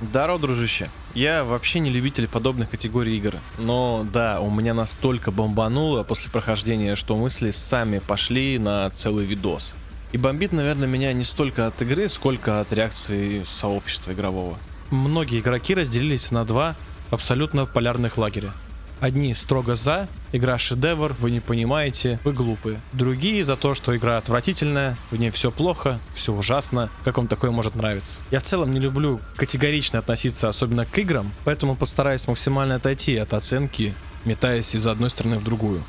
Здорово, дружище. Я вообще не любитель подобных категорий игр, но да, у меня настолько бомбануло после прохождения, что мысли сами пошли на целый видос. И бомбит, наверное, меня не столько от игры, сколько от реакции сообщества игрового. Многие игроки разделились на два абсолютно полярных лагеря. Одни строго за, игра шедевр, вы не понимаете, вы глупые. Другие за то, что игра отвратительная, в ней все плохо, все ужасно, как вам такое может нравиться. Я в целом не люблю категорично относиться особенно к играм, поэтому постараюсь максимально отойти от оценки, метаясь из одной стороны в другую.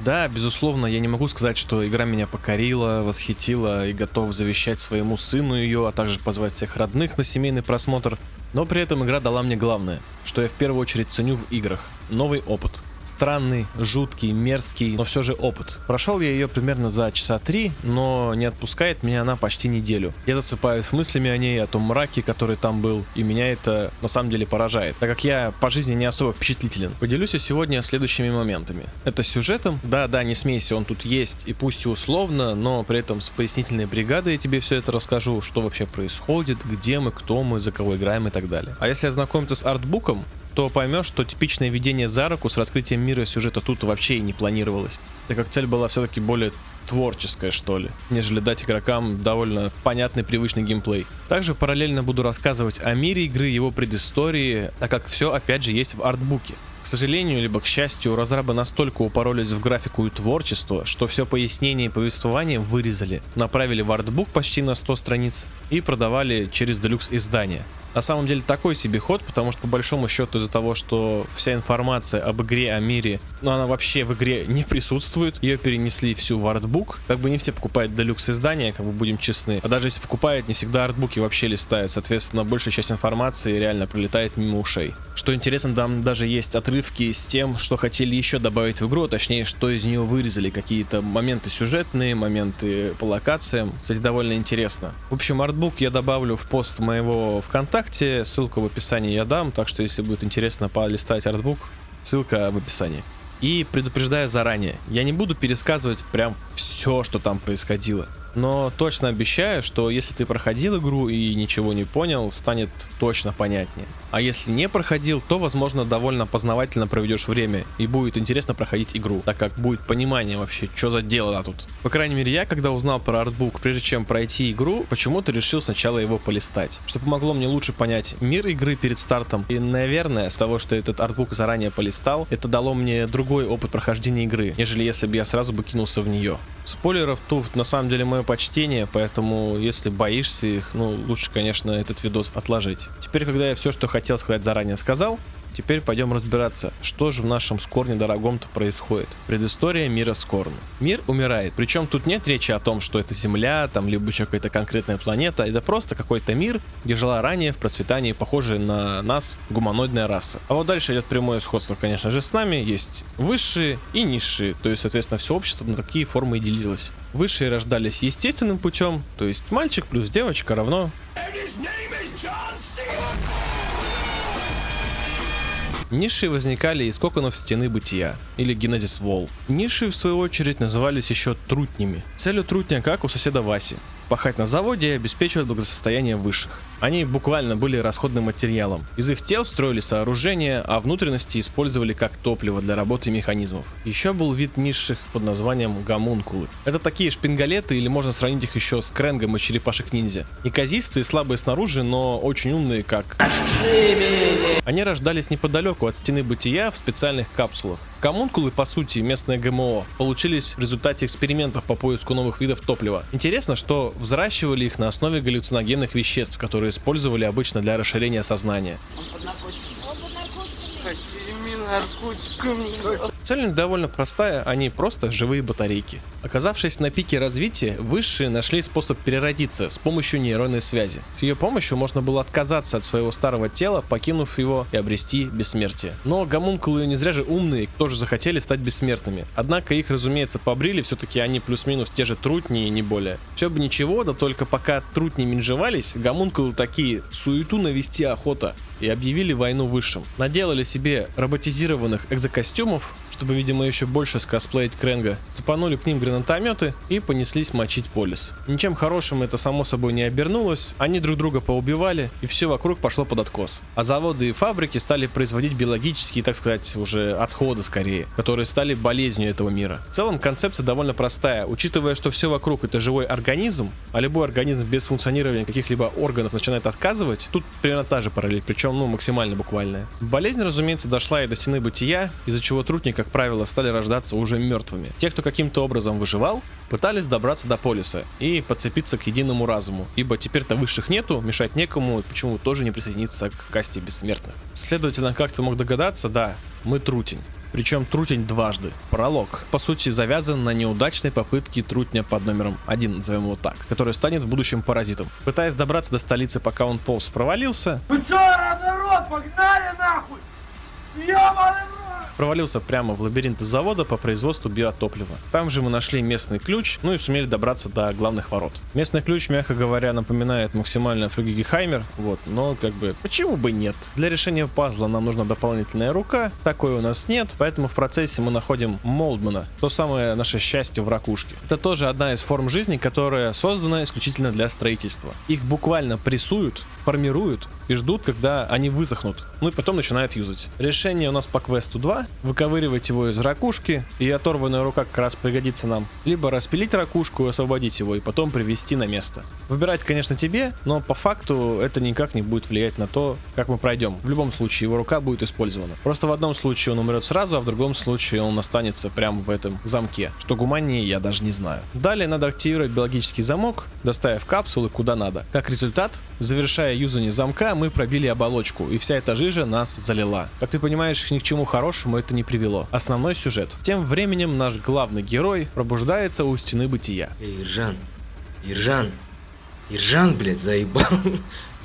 Да, безусловно, я не могу сказать, что игра меня покорила, восхитила и готов завещать своему сыну ее, а также позвать всех родных на семейный просмотр, но при этом игра дала мне главное, что я в первую очередь ценю в играх – новый опыт. Странный, жуткий, мерзкий, но все же опыт. Прошел я ее примерно за часа три, но не отпускает меня она почти неделю. Я засыпаю с мыслями о ней, о том мраке, который там был, и меня это на самом деле поражает, так как я по жизни не особо впечатлителен. Поделюсь я сегодня следующими моментами. Это сюжетом, да-да, не смейся, он тут есть, и пусть и условно, но при этом с пояснительной бригадой я тебе все это расскажу, что вообще происходит, где мы, кто мы, за кого играем и так далее. А если ознакомиться с артбуком, то поймешь, что типичное ведение за руку с раскрытием мира сюжета тут вообще и не планировалось. Так как цель была все-таки более творческая, что ли, нежели дать игрокам довольно понятный привычный геймплей. Также параллельно буду рассказывать о мире игры, его предыстории, так как все опять же есть в артбуке. К сожалению, либо к счастью, разрабы настолько упоролись в графику и творчество, что все пояснение и повествование вырезали, направили в артбук почти на 100 страниц и продавали через делюкс издания. На самом деле такой себе ход, потому что по большому счету из-за того, что вся информация об игре, о мире, ну она вообще в игре не присутствует, ее перенесли всю в артбук, как бы не все покупают делюкс издания, как бы будем честны, а даже если покупают, не всегда артбуки вообще листают, соответственно большая часть информации реально пролетает мимо ушей. Что интересно, там даже есть отрывки с тем, что хотели еще добавить в игру, а точнее, что из нее вырезали, какие-то моменты сюжетные, моменты по локациям, кстати, довольно интересно. В общем, артбук я добавлю в пост моего ВКонтакте, ВКонтакте, ссылку в описании я дам, так что если будет интересно полистать артбук, ссылка в описании. И предупреждаю заранее, я не буду пересказывать прям все, что там происходило но точно обещаю, что если ты проходил игру и ничего не понял, станет точно понятнее. А если не проходил, то возможно довольно познавательно проведешь время и будет интересно проходить игру, так как будет понимание вообще, что за дело тут. По крайней мере я, когда узнал про артбук, прежде чем пройти игру, почему-то решил сначала его полистать, что помогло мне лучше понять мир игры перед стартом. И наверное, с того, что этот артбук заранее полистал, это дало мне другой опыт прохождения игры, нежели если бы я сразу бы кинулся в нее. Спойлеров тут на самом деле мое почтение, поэтому если боишься их, ну лучше, конечно, этот видос отложить. Теперь, когда я все, что хотел сказать заранее сказал, Теперь пойдем разбираться, что же в нашем Скорне дорогом-то происходит. Предыстория мира Скорна. Мир умирает, причем тут нет речи о том, что это Земля, там, либо еще какая-то конкретная планета, это просто какой-то мир, где жила ранее в процветании похожая на нас гуманоидная раса. А вот дальше идет прямое сходство, конечно же, с нами, есть высшие и низшие, то есть, соответственно, все общество на такие формы и делилось. Высшие рождались естественным путем, то есть мальчик плюс девочка равно... Ниши возникали из коконов стены бытия, или генезис вол. Ниши, в свою очередь, назывались еще трутнями. Целью трутня, как у соседа Васи, пахать на заводе и обеспечивать благосостояние высших. Они буквально были расходным материалом. Из их тел строили сооружения, а внутренности использовали как топливо для работы механизмов. Еще был вид низших под названием гомункулы. Это такие шпингалеты, или можно сравнить их еще с кренгом и черепашек ниндзя. Неказистые, слабые снаружи, но очень умные как... Они рождались неподалеку от стены бытия в специальных капсулах. Коммункулы, по сути, местное ГМО, получились в результате экспериментов по поиску новых видов топлива. Интересно, что взращивали их на основе галлюциногенных веществ, которые использовали обычно для расширения сознания. Цель довольно простая, они просто живые батарейки. Оказавшись на пике развития, высшие нашли способ переродиться с помощью нейронной связи. С ее помощью можно было отказаться от своего старого тела, покинув его и обрести бессмертие. Но гомункулы не зря же умные, тоже захотели стать бессмертными. Однако их, разумеется, побрили, все-таки они плюс-минус те же трутни и не более. Все бы ничего, да только пока трутни менжевались, гомункулы такие, суету навести охота, и объявили войну высшим. Наделали себе роботизированных экзокостюмов, чтобы, видимо, еще больше скосплеить Кренга. Цепанули к ним гранатометы и понеслись мочить полис. Ничем хорошим это само собой не обернулось, они друг друга поубивали, и все вокруг пошло под откос. А заводы и фабрики стали производить биологические, так сказать, уже отходы скорее, которые стали болезнью этого мира. В целом концепция довольно простая, учитывая, что все вокруг это живой организм, а любой организм без функционирования каких-либо органов начинает отказывать, тут примерно та же параллель, причем ну максимально буквальная. Болезнь, разумеется, дошла и до стены бытия, из-за чего трутни, как правило, стали рождаться уже мертвыми. Те, кто каким-то образом выживал, пытались добраться до полиса и подцепиться к единому разуму, ибо теперь-то высших нету, мешать некому, почему тоже не присоединиться к касте бессмертных. Следовательно, как ты мог догадаться, да, мы трутень. Причем трутень дважды. Пролог, по сути, завязан на неудачной попытке трутня под номером 1, назовем его так, который станет в будущем паразитом. Пытаясь добраться до столицы, пока он полз провалился... Вы чё, народ, погнали нахуй! Ёбаный провалился прямо в лабиринт завода по производству биотоплива. Там же мы нашли местный ключ, ну и сумели добраться до главных ворот. Местный ключ, мягко говоря, напоминает максимально флюгигехаймер, вот, но как бы, почему бы нет? Для решения пазла нам нужна дополнительная рука, такой у нас нет, поэтому в процессе мы находим Молдмана, то самое наше счастье в ракушке. Это тоже одна из форм жизни, которая создана исключительно для строительства. Их буквально прессуют, формируют и ждут, когда они высохнут, ну и потом начинают юзать. Решение у нас по квесту 2, выковыривать его из ракушки, и оторванная рука как раз пригодится нам, либо распилить ракушку и освободить его, и потом привести на место. Выбирать, конечно, тебе, но по факту это никак не будет влиять на то, как мы пройдем. В любом случае, его рука будет использована. Просто в одном случае он умрет сразу, а в другом случае он останется прямо в этом замке. Что гуманнее, я даже не знаю. Далее надо активировать биологический замок, доставив капсулы куда надо. Как результат, завершая юзание замка, мы пробили оболочку, и вся эта жижа нас залила. Как ты понимаешь, ни к чему хорошему это не привело. Основной сюжет. Тем временем наш главный герой пробуждается у стены бытия. Эй, Иржан, Иржан, Иржан, блядь, заебал.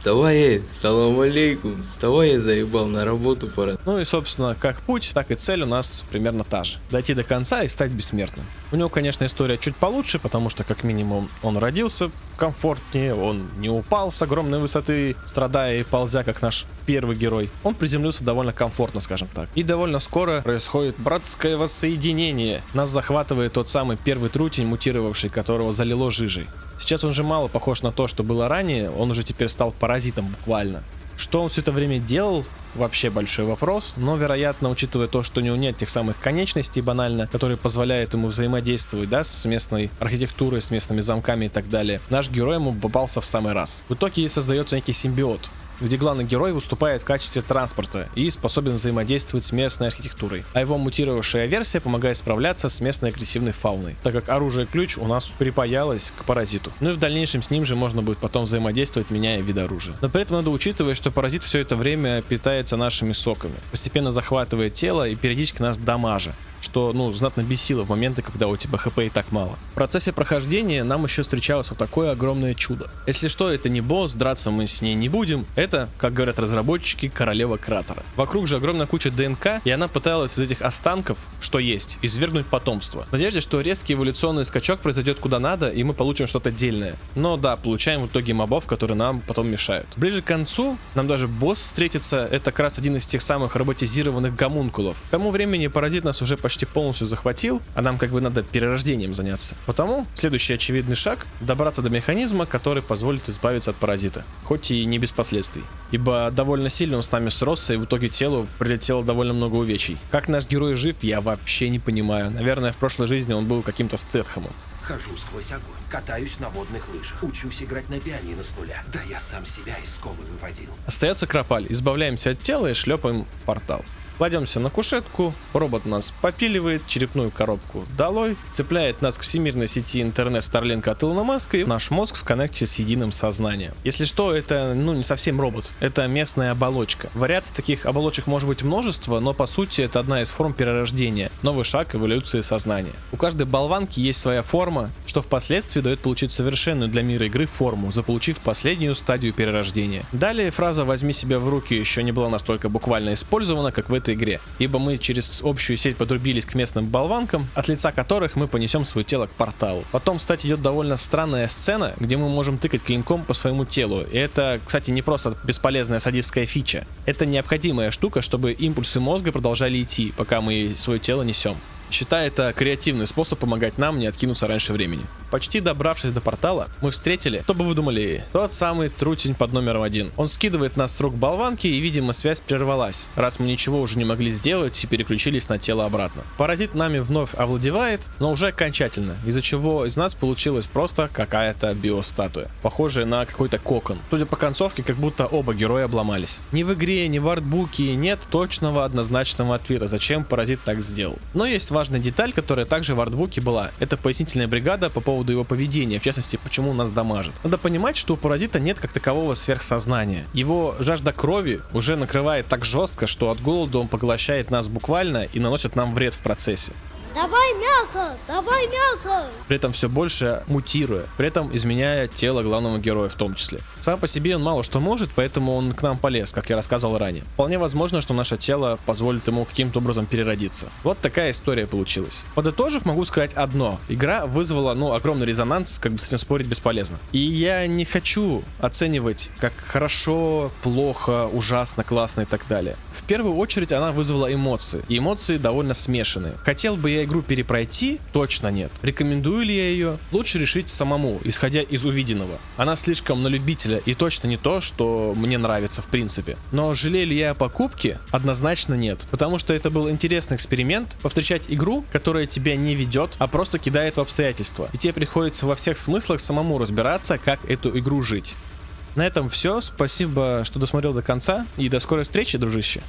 Вставай, салам алейкум, вставай, я заебал, на работу пора. Ну и, собственно, как путь, так и цель у нас примерно та же. Дойти до конца и стать бессмертным. У него, конечно, история чуть получше, потому что, как минимум, он родился комфортнее, он не упал с огромной высоты, страдая и ползя, как наш первый герой. Он приземлился довольно комфортно, скажем так. И довольно скоро происходит братское воссоединение. Нас захватывает тот самый первый трутень, мутировавший, которого залило жижей. Сейчас он же мало похож на то, что было ранее, он уже теперь стал паразитом буквально. Что он все это время делал, вообще большой вопрос, но, вероятно, учитывая то, что у него нет тех самых конечностей банально, которые позволяют ему взаимодействовать, да, с местной архитектурой, с местными замками и так далее, наш герой ему попался в самый раз. В итоге создается некий симбиот, где главный герой выступает в качестве транспорта и способен взаимодействовать с местной архитектурой, а его мутировавшая версия помогает справляться с местной агрессивной фауной, так как оружие-ключ у нас припаялось к паразиту. Ну и в дальнейшем с ним же можно будет потом взаимодействовать, меняя вид оружия. Но при этом надо учитывать, что паразит все это время питается нашими соками, постепенно захватывает тело и периодически нас дамажа что, ну, знатно бесило в моменты, когда у тебя хп и так мало. В процессе прохождения нам еще встречалось вот такое огромное чудо. Если что, это не босс, драться мы с ней не будем. Это, как говорят разработчики, королева кратера. Вокруг же огромная куча ДНК, и она пыталась из этих останков, что есть, извергнуть потомство. В надежде, что резкий эволюционный скачок произойдет куда надо, и мы получим что-то дельное. Но да, получаем в итоге мобов, которые нам потом мешают. Ближе к концу нам даже босс встретится, это как раз один из тех самых роботизированных гомункулов. К тому времени паразит нас уже почти почти полностью захватил, а нам как бы надо перерождением заняться. Потому следующий очевидный шаг — добраться до механизма, который позволит избавиться от паразита, хоть и не без последствий. Ибо довольно сильно он с нами сросся, и в итоге телу прилетело довольно много увечий. Как наш герой жив, я вообще не понимаю. Наверное, в прошлой жизни он был каким-то Стэтхэмом. Хожу сквозь огонь, катаюсь на водных лыжах, учусь играть на пианино с нуля. Да я сам себя из комы выводил. Остается Кропаль. Избавляемся от тела и шлепаем в портал. Кладемся на кушетку, робот нас попиливает, черепную коробку долой, цепляет нас к всемирной сети интернет Starlink от Илона Маска и наш мозг в коннекте с единым сознанием. Если что, это ну не совсем робот, это местная оболочка. Вариаций таких оболочек может быть множество, но по сути это одна из форм перерождения, новый шаг эволюции сознания. У каждой болванки есть своя форма, что впоследствии дает получить совершенную для мира игры форму, заполучив последнюю стадию перерождения. Далее фраза «возьми себя в руки» еще не была настолько буквально использована, как в этой этой игре, ибо мы через общую сеть подрубились к местным болванкам, от лица которых мы понесем свое тело к порталу. Потом, кстати, идет довольно странная сцена, где мы можем тыкать клинком по своему телу. И это, кстати, не просто бесполезная садистская фича. Это необходимая штука, чтобы импульсы мозга продолжали идти, пока мы свое тело несем. Считаю это креативный способ помогать нам не откинуться раньше времени. Почти добравшись до портала, мы встретили, кто бы вы думали, тот самый трутень под номером один. Он скидывает нас с рук болванки и, видимо, связь прервалась, раз мы ничего уже не могли сделать и переключились на тело обратно. Паразит нами вновь овладевает, но уже окончательно, из-за чего из нас получилась просто какая-то биостатуя, похожая на какой-то кокон. Судя по концовке, как будто оба героя обломались. Ни в игре, ни в артбуке нет точного однозначного ответа, зачем паразит так сделал. Но есть важная деталь, которая также в артбуке была. Это пояснительная бригада по поводу его поведения, в частности, почему нас дамажит. Надо понимать, что у паразита нет как такового сверхсознания. Его жажда крови уже накрывает так жестко, что от голода он поглощает нас буквально и наносит нам вред в процессе. Давай мясо! Давай мясо! При этом все больше мутируя, при этом изменяя тело главного героя в том числе. Сам по себе он мало что может, поэтому он к нам полез, как я рассказывал ранее. Вполне возможно, что наше тело позволит ему каким-то образом переродиться. Вот такая история получилась. Подытожив, могу сказать одно. Игра вызвала, ну, огромный резонанс, как бы с этим спорить бесполезно. И я не хочу оценивать, как хорошо, плохо, ужасно, классно и так далее. В первую очередь она вызвала эмоции. И эмоции довольно смешанные. Хотел бы я игру перепройти? Точно нет. Рекомендую ли я ее? Лучше решить самому, исходя из увиденного. Она слишком на любителя и точно не то, что мне нравится в принципе. Но жалею ли я о покупке? Однозначно нет. Потому что это был интересный эксперимент, повстречать игру, которая тебя не ведет, а просто кидает в обстоятельства. И тебе приходится во всех смыслах самому разбираться, как эту игру жить. На этом все. Спасибо, что досмотрел до конца. И до скорой встречи, дружище.